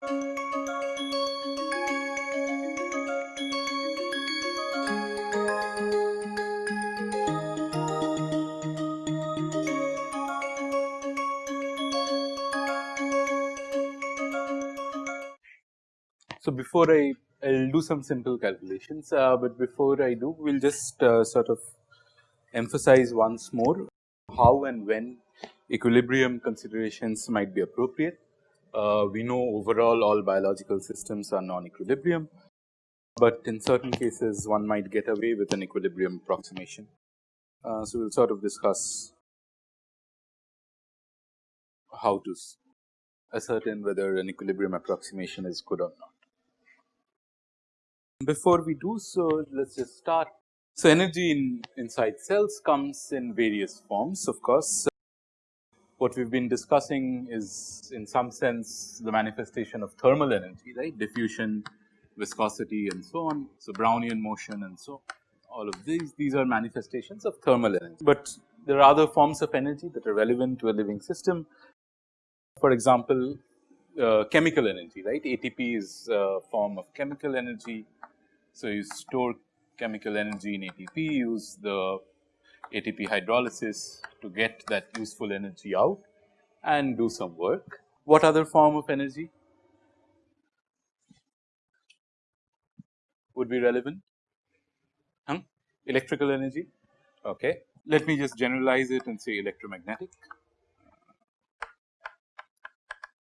So, before I I will do some simple calculations, uh, but before I do we will just uh, sort of emphasize once more how and when equilibrium considerations might be appropriate. Uh, we know overall all biological systems are non-equilibrium, but in certain cases one might get away with an equilibrium approximation. Uh, so, we will sort of discuss how to ascertain whether an equilibrium approximation is good or not. Before we do so, let us just start. So, energy in inside cells comes in various forms of course. What we have been discussing is in some sense the manifestation of thermal energy right diffusion, viscosity and so on. So, Brownian motion and so all of these, these are manifestations of thermal energy, but there are other forms of energy that are relevant to a living system. For example, uh, chemical energy right ATP is a form of chemical energy so, you store chemical energy in ATP, use the ATP hydrolysis to get that useful energy out and do some work. What other form of energy would be relevant? Hmm? Electrical energy, okay. Let me just generalize it and say electromagnetic.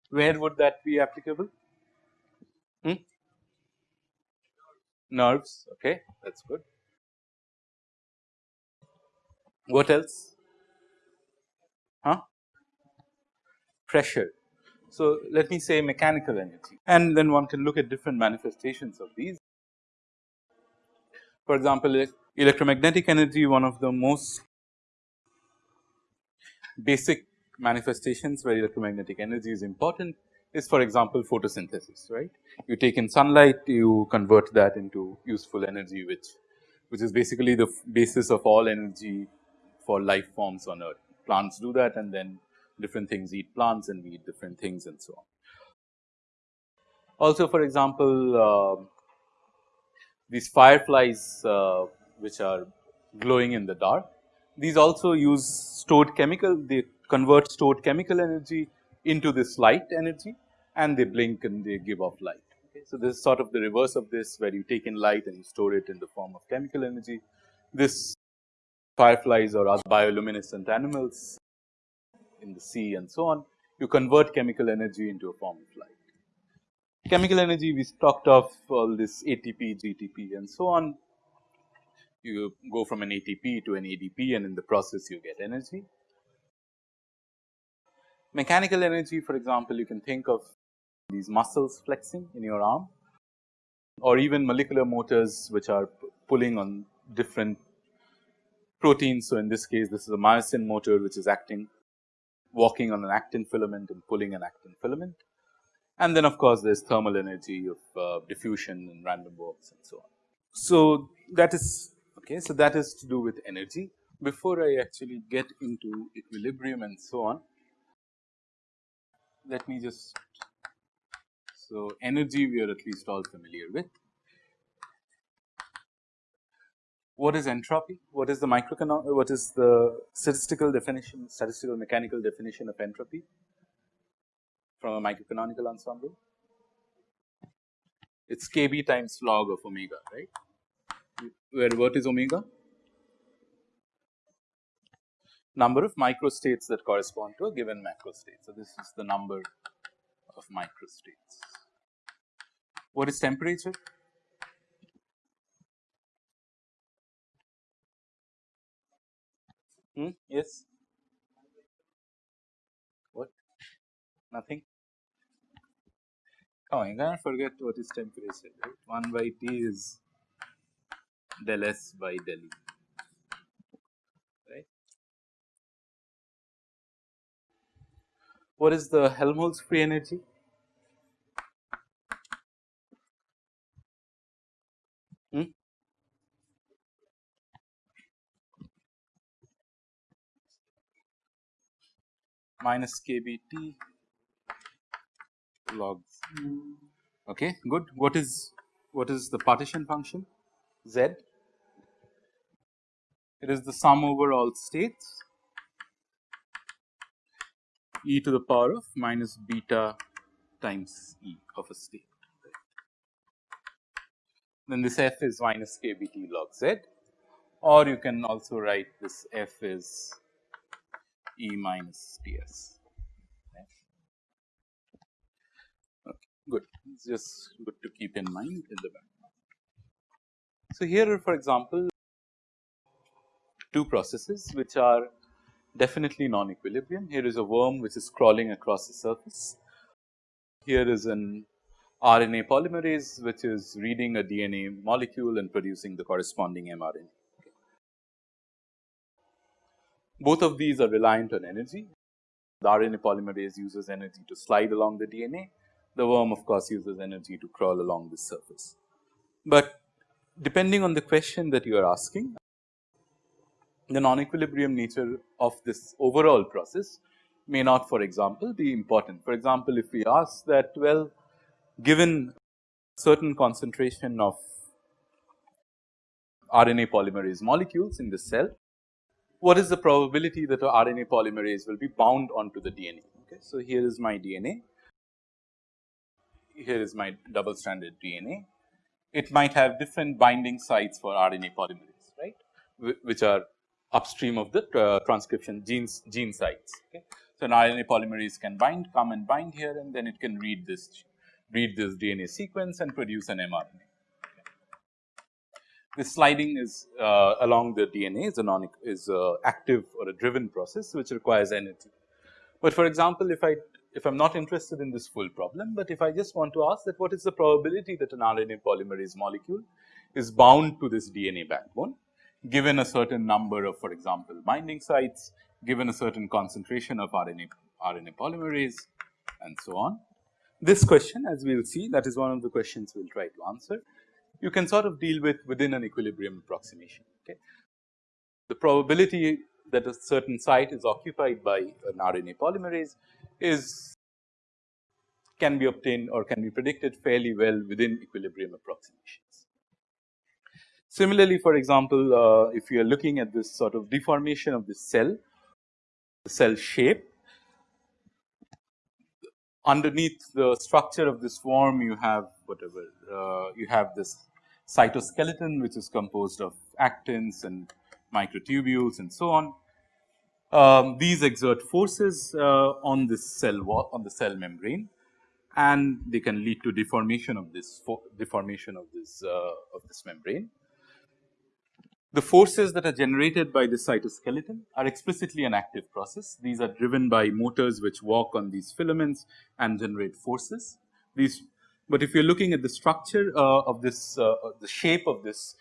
Where would that be applicable? Hmm? nerves okay that is good. What else? Huh? Pressure. So, let me say mechanical energy and then one can look at different manifestations of these. For example, electromagnetic energy one of the most basic manifestations where electromagnetic energy is important is for example photosynthesis right. You take in sunlight you convert that into useful energy which which is basically the basis of all energy for life forms on earth. Plants do that and then different things eat plants and we eat different things and so on. Also for example, uh, these fireflies uh, which are glowing in the dark, these also use stored chemical, they convert stored chemical energy into this light energy and they blink and they give off light. Okay. So, this is sort of the reverse of this where you take in light and you store it in the form of chemical energy. This fireflies or other bioluminescent animals in the sea and so on, you convert chemical energy into a form of light. Chemical energy we talked of all this ATP, GTP and so on. You go from an ATP to an ADP and in the process you get energy. Mechanical energy for example, you can think of these muscles flexing in your arm or even molecular motors which are pulling on different proteins. So, in this case this is a myosin motor which is acting walking on an actin filament and pulling an actin filament. And then of course, there is thermal energy of uh, diffusion and random walks and so on. So, that is okay. So, that is to do with energy. Before I actually get into equilibrium and so on, let me just so energy we are at least all familiar with. What is entropy? What is the microeconomic, what is the statistical definition, statistical mechanical definition of entropy from a microcanonical ensemble? It's kb times log of omega, right? Where what is omega? number of microstates that correspond to a given macro state. So, this is the number of microstates. What is temperature? Hmm? Yes. What? Nothing. On, you cannot forget what is temperature, right? 1 by T is del S by del E. Right? What is the Helmholtz free energy? Hmm? Minus kBT log Okay, good. What is what is the partition function? Z. It is the sum over all states e to the power of minus beta times e of a state. Then this f is minus k b t log z or you can also write this f is e minus t s. Okay, good. It's just good to keep in mind in the background. So, here for example, two processes which are definitely non-equilibrium. Here is a worm which is crawling across the surface. Here is an RNA polymerase which is reading a DNA molecule and producing the corresponding mRNA. Both of these are reliant on energy. The RNA polymerase uses energy to slide along the DNA. The worm of course uses energy to crawl along the surface. But depending on the question that you are asking, the non-equilibrium nature of this overall process may not for example be important. For example, if we ask that well given certain concentration of RNA polymerase molecules in the cell, what is the probability that a RNA polymerase will be bound onto the DNA. Okay. So, here is my DNA, here is my double stranded DNA. It might have different binding sites for RNA polymerase, right, which are upstream of the uh, transcription genes gene sites. Okay. So, an RNA polymerase can bind, come and bind here and then it can read this read this DNA sequence and produce an mRNA. This sliding is uh, along the DNA is a non is a active or a driven process which requires energy. But for example, if I if I am not interested in this full problem, but if I just want to ask that what is the probability that an RNA polymerase molecule is bound to this DNA backbone given a certain number of for example, binding sites, given a certain concentration of RNA, RNA polymerase and so on. This question as we will see that is one of the questions we will try to answer. You can sort of deal with within an equilibrium approximation. Okay. The probability that a certain site is occupied by an RNA polymerase is can be obtained or can be predicted fairly well within equilibrium approximations. Similarly, for example, uh, if you are looking at this sort of deformation of this cell, the cell shape, underneath the structure of this worm you have whatever uh, you have this cytoskeleton which is composed of actins and microtubules and so on. Um, these exert forces uh, on this cell wall on the cell membrane and they can lead to deformation of this deformation of this uh, of this membrane. The forces that are generated by the cytoskeleton are explicitly an active process. These are driven by motors which walk on these filaments and generate forces. These, but if you are looking at the structure uh, of this, uh, the shape of this,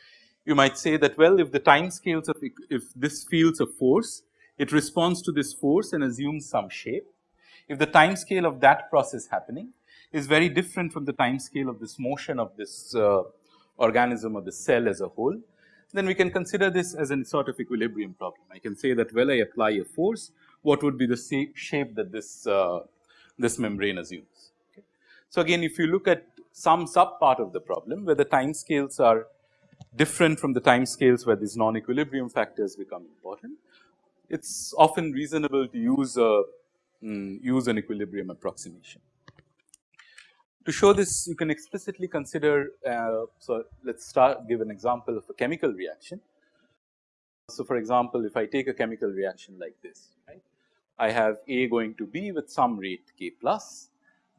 you might say that well, if the time scales of if this feels a force, it responds to this force and assumes some shape. If the time scale of that process happening is very different from the time scale of this motion of this uh, organism or the cell as a whole, then we can consider this as a sort of equilibrium problem. I can say that well I apply a force, what would be the shape that this, uh, this membrane assumes. So, again if you look at some sub part of the problem where the time scales are different from the time scales where these non-equilibrium factors become important, it is often reasonable to use a mm, use an equilibrium approximation. To show this you can explicitly consider, uh, so let us start give an example of a chemical reaction. So, for example, if I take a chemical reaction like this, right, I have A going to B with some rate k plus,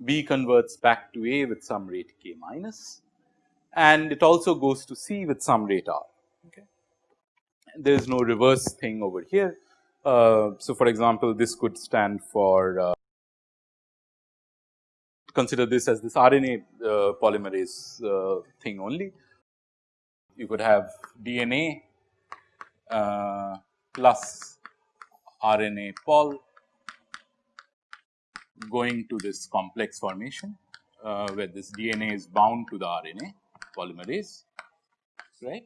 B converts back to A with some rate k minus and it also goes to C with some rate R. Okay. There is no reverse thing over here. Uh, so, for example, this could stand for uh, consider this as this RNA uh, polymerase uh, thing only. You could have DNA uh, plus RNA pol going to this complex formation uh, where this DNA is bound to the RNA polymerase right.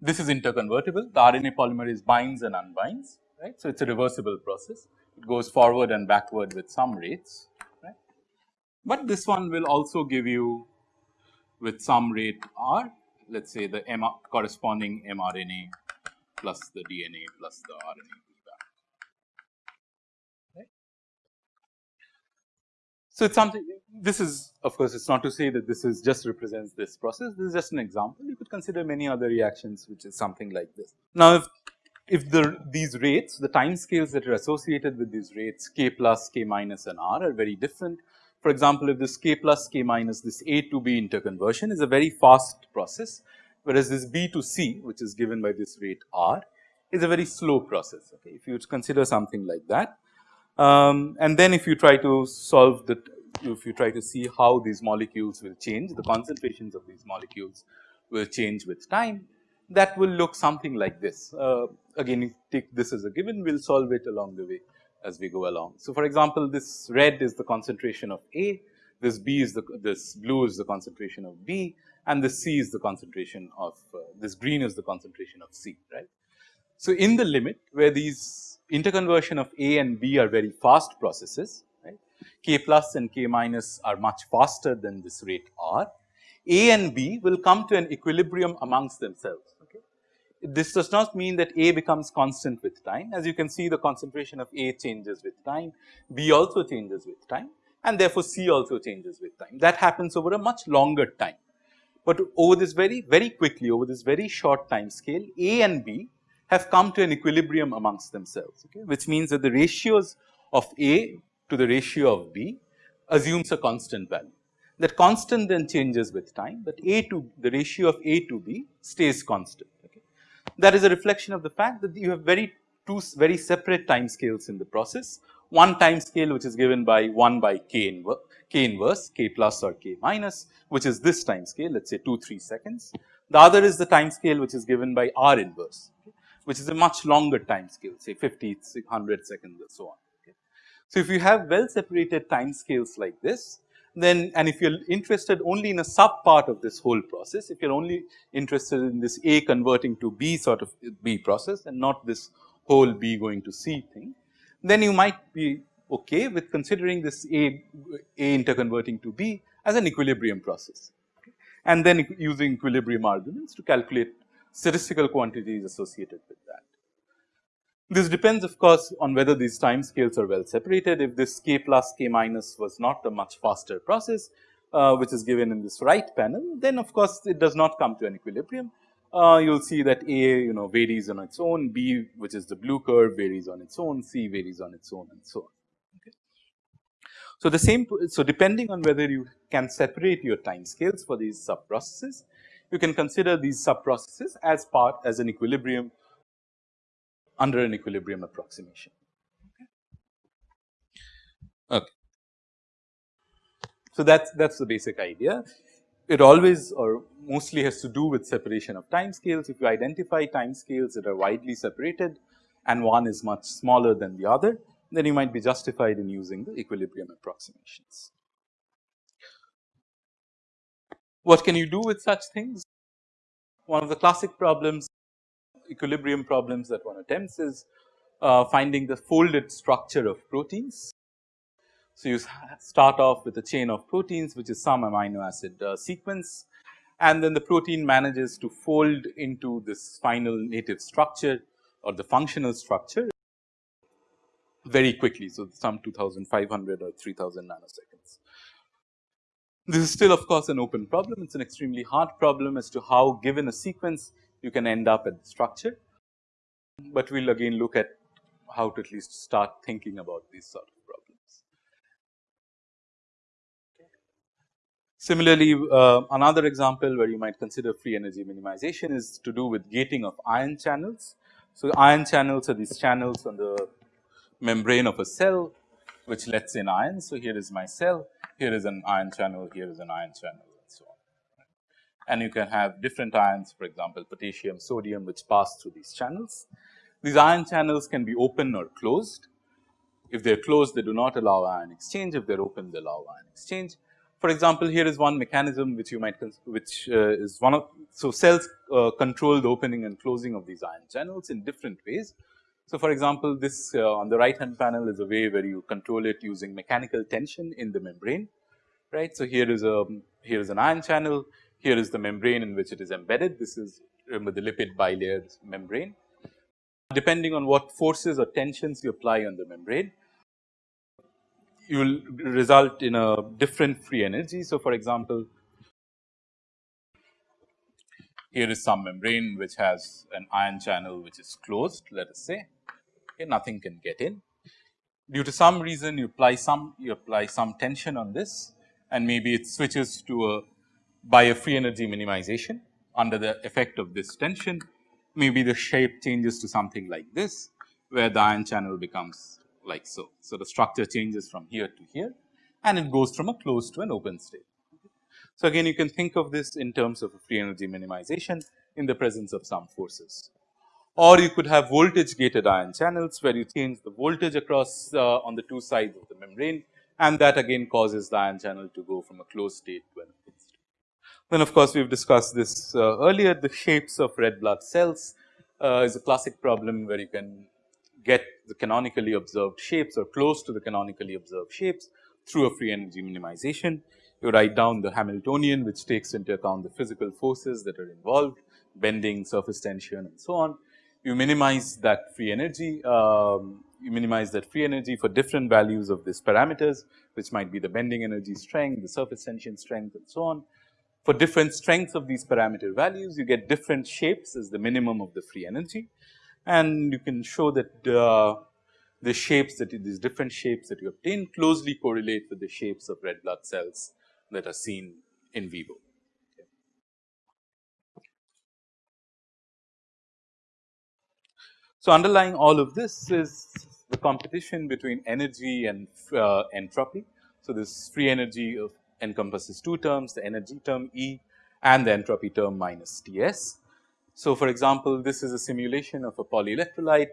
This is interconvertible the RNA polymerase binds and unbinds right. So, it is a reversible process it goes forward and backward with some rates right. but this one will also give you with some rate r let us say the M corresponding mRNA plus the DNA plus the RNA So, it is something this is of course, it is not to say that this is just represents this process this is just an example you could consider many other reactions which is something like this. Now, if if the these rates the time scales that are associated with these rates k plus k minus and r are very different. For example, if this k plus k minus this A to B interconversion is a very fast process, whereas this B to C which is given by this rate r is a very slow process. Okay. If you consider something like that um, and then if you try to solve the if you try to see how these molecules will change the concentrations of these molecules will change with time that will look something like this. Uh, again take this as a given we will solve it along the way as we go along. So, for example, this red is the concentration of A, this B is the this blue is the concentration of B and this C is the concentration of uh, this green is the concentration of C right. So, in the limit where these interconversion of A and B are very fast processes right, K plus and K minus are much faster than this rate R, A and B will come to an equilibrium amongst themselves this does not mean that A becomes constant with time. As you can see the concentration of A changes with time, B also changes with time and therefore, C also changes with time. That happens over a much longer time. But over this very very quickly over this very short time scale A and B have come to an equilibrium amongst themselves okay, which means that the ratios of A to the ratio of B assumes a constant value. That constant then changes with time, but A to the ratio of A to B stays constant that is a reflection of the fact that you have very two very separate time scales in the process. One time scale which is given by 1 by k, inverse, k inverse k plus or k minus which is this time scale let us say 2 3 seconds. The other is the time scale which is given by r inverse which is a much longer time scale say 50 100 seconds and so on. So, if you have well separated time scales like this then and if you are interested only in a sub part of this whole process, if you are only interested in this A converting to B sort of B process and not this whole B going to C thing, then you might be okay with considering this A, A interconverting to B as an equilibrium process and then using equilibrium arguments to calculate statistical quantities associated with that. This depends of course on whether these time scales are well separated. If this k plus k minus was not a much faster process, uh, which is given in this right panel, then of course it does not come to an equilibrium. Uh, you will see that A you know varies on its own, B which is the blue curve varies on its own, C varies on its own and so on. So, the same so depending on whether you can separate your time scales for these sub processes, you can consider these sub processes as part as an equilibrium under an equilibrium approximation. Okay. So, that is that is the basic idea. It always or mostly has to do with separation of time scales. If you identify time scales that are widely separated and one is much smaller than the other, then you might be justified in using the equilibrium approximations. What can you do with such things? One of the classic problems equilibrium problems that one attempts is uh, finding the folded structure of proteins. So, you start off with a chain of proteins which is some amino acid uh, sequence and then the protein manages to fold into this final native structure or the functional structure very quickly. So, some 2500 or 3000 nanoseconds. This is still of course an open problem, it is an extremely hard problem as to how given a sequence you can end up at the structure, but we will again look at how to at least start thinking about these sort of problems. Similarly, uh, another example where you might consider free energy minimization is to do with gating of ion channels. So, ion channels are these channels on the membrane of a cell which lets in ions. So, here is my cell, here is an ion channel, here is an ion channel and so on. And you can have different ions for example, potassium, sodium which pass through these channels. These ion channels can be open or closed. If they are closed they do not allow ion exchange, if they are open they allow ion exchange. For example, here is one mechanism which you might which uh, is one of so cells uh, control the opening and closing of these ion channels in different ways. So, for example, this uh, on the right hand panel is a way where you control it using mechanical tension in the membrane right. So, here is a here is an ion channel, here is the membrane in which it is embedded. This is remember the lipid bilayer membrane. Depending on what forces or tensions you apply on the membrane, you will result in a different free energy. So, for example, here is some membrane which has an ion channel which is closed let us say okay, nothing can get in. Due to some reason you apply some you apply some tension on this and maybe it switches to a by a free energy minimization under the effect of this tension maybe the shape changes to something like this where the ion channel becomes like so. So, the structure changes from here to here and it goes from a closed to an open state. So, again you can think of this in terms of a free energy minimization in the presence of some forces. Or you could have voltage gated ion channels where you change the voltage across uh, on the two sides of the membrane and that again causes the ion channel to go from a closed state to an open state. Then of course, we have discussed this uh, earlier the shapes of red blood cells uh, is a classic problem where you can get the canonically observed shapes or close to the canonically observed shapes through a free energy minimization. You write down the Hamiltonian which takes into account the physical forces that are involved bending, surface tension and so on. You minimize that free energy, um, you minimize that free energy for different values of these parameters which might be the bending energy strength, the surface tension strength and so on. For different strengths of these parameter values you get different shapes as the minimum of the free energy and you can show that uh, the shapes that these different shapes that you obtain closely correlate with the shapes of red blood cells that are seen in vivo. So, underlying all of this is the competition between energy and uh, entropy. So, this free energy of encompasses two terms the energy term E and the entropy term minus T s. So, for example, this is a simulation of a polyelectrolyte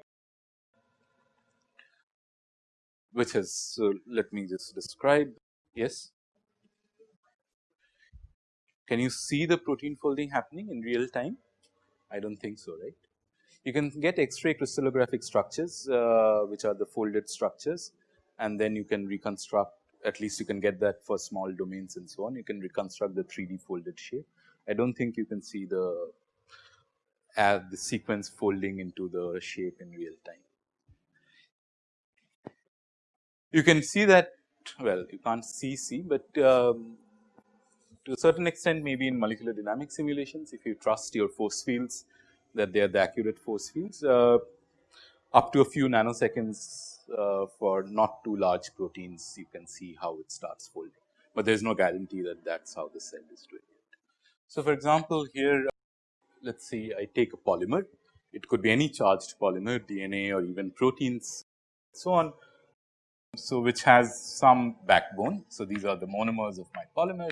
which has so let me just describe yes. Can you see the protein folding happening in real time? I do not think so right. You can get X-ray crystallographic structures uh, which are the folded structures and then you can reconstruct at least you can get that for small domains and so on you can reconstruct the 3D folded shape. I do not think you can see the add the sequence folding into the shape in real time. You can see that well you can't see C, but um, to a certain extent maybe in molecular dynamic simulations if you trust your force fields that they are the accurate force fields uh, up to a few nanoseconds uh, for not too large proteins you can see how it starts folding, but there is no guarantee that that is how the cell is doing it. So, for example, here let us see I take a polymer, it could be any charged polymer DNA or even proteins so on. So, which has some backbone. So, these are the monomers of my polymer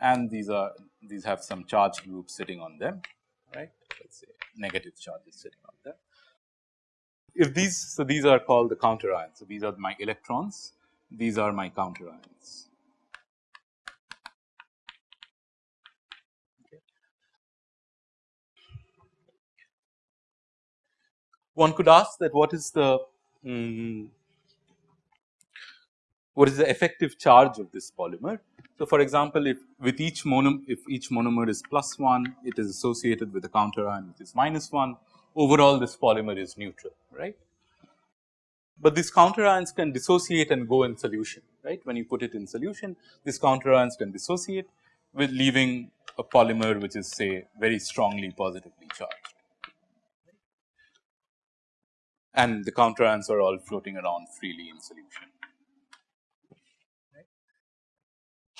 and these are these have some charge groups sitting on them right let us say negative charges sitting on there. If these so these are called the counter ions. So, these are my electrons these are my counter ions. one could ask that what is the um, what is the effective charge of this polymer. So, for example, if with each monomer if each monomer is plus 1 it is associated with a counter ion which is minus 1 overall this polymer is neutral right. But these counter ions can dissociate and go in solution right when you put it in solution these counter ions can dissociate with leaving a polymer which is say very strongly positively charged and the counter ions are all floating around freely in solution.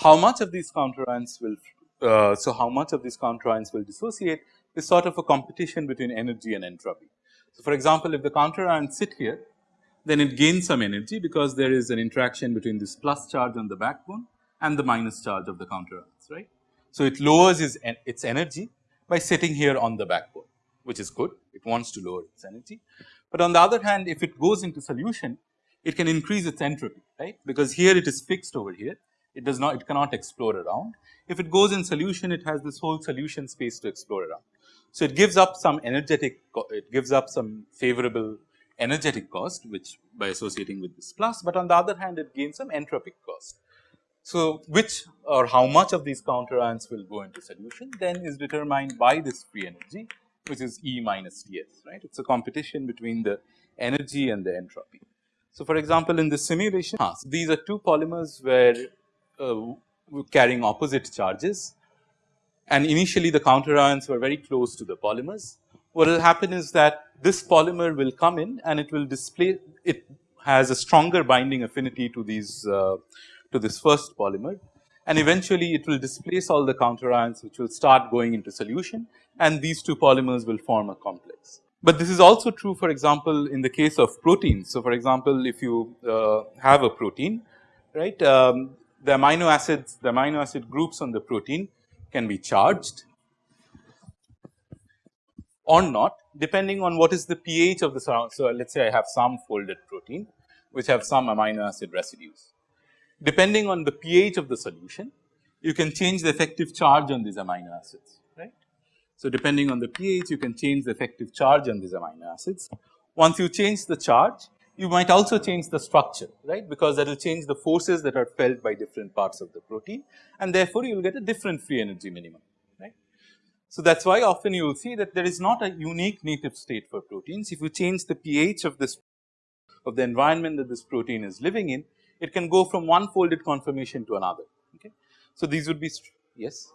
How much of these counter ions will, uh, so how much of these counter ions will dissociate is sort of a competition between energy and entropy. So, for example, if the counter ions sit here, then it gains some energy because there is an interaction between this plus charge on the backbone and the minus charge of the counter ions, right. So, it lowers its, its energy by sitting here on the backbone, which is good, it wants to lower its energy. But on the other hand, if it goes into solution, it can increase its entropy, right, because here it is fixed over here. It does not, it cannot explore around. If it goes in solution, it has this whole solution space to explore around. So, it gives up some energetic, it gives up some favorable energetic cost, which by associating with this plus, but on the other hand, it gains some entropic cost. So, which or how much of these counter ions will go into solution then is determined by this free energy which is E minus Ts right. It is a competition between the energy and the entropy. So, for example, in this simulation these are two polymers where carrying opposite charges and initially the counter ions were very close to the polymers. What will happen is that this polymer will come in and it will display it has a stronger binding affinity to these uh, to this first polymer and eventually it will displace all the counter ions which will start going into solution and these two polymers will form a complex. But this is also true for example, in the case of proteins. So, for example, if you uh, have a protein right um, the amino acids the amino acid groups on the protein can be charged or not depending on what is the pH of the surround. So, let us say I have some folded protein which have some amino acid residues. Depending on the pH of the solution you can change the effective charge on these amino acids right. So, depending on the pH you can change the effective charge on these amino acids. Once you change the charge you might also change the structure right because that will change the forces that are felt by different parts of the protein and therefore you will get a different free energy minimum right. So, that is why often you will see that there is not a unique native state for proteins if you change the pH of this of the environment that this protein is living in it can go from one folded conformation to another okay. So, these would be yes.